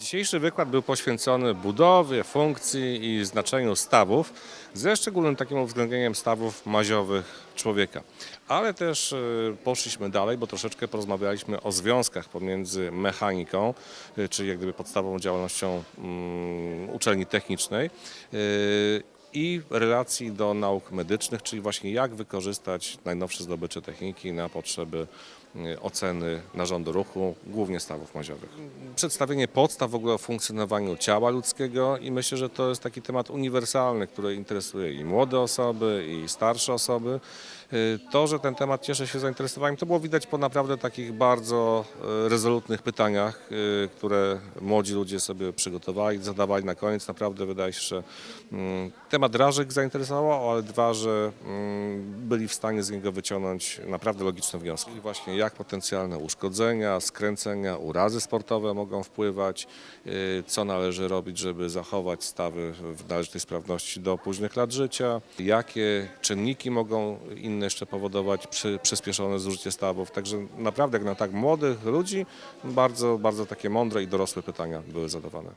Dzisiejszy wykład był poświęcony budowie, funkcji i znaczeniu stawów, ze szczególnym takim uwzględnieniem stawów maziowych człowieka. Ale też y, poszliśmy dalej, bo troszeczkę porozmawialiśmy o związkach pomiędzy mechaniką, y, czyli jak gdyby podstawową działalnością mm, uczelni technicznej, y, i relacji do nauk medycznych, czyli właśnie jak wykorzystać najnowsze zdobycze techniki na potrzeby oceny narządu ruchu, głównie stawów maziowych. Przedstawienie podstaw w ogóle o funkcjonowaniu ciała ludzkiego i myślę, że to jest taki temat uniwersalny, który interesuje i młode osoby, i starsze osoby. Y, To, że ten temat cieszy się zainteresowaniem, to było widać po naprawdę takich bardzo y, rezolutnych pytaniach, y, które młodzi ludzie sobie przygotowali, zadawali na koniec. Naprawdę wydaje się, że mm, temat drażek zainteresował, ale dwa, że mm, byli w stanie z niego wyciągnąć naprawdę logiczne wnioski. Właśnie jak potencjalne uszkodzenia, skręcenia, urazy sportowe mogą wpływać, y, co należy robić, żeby zachować stawy w należytej sprawności do późnych lat życia, jakie czynniki mogą inne jeszcze powodować przy, przyspieszone zużycie stawów. Także naprawdę jak na tak młodych ludzi bardzo, bardzo takie mądre i dorosłe pytania były zadawane.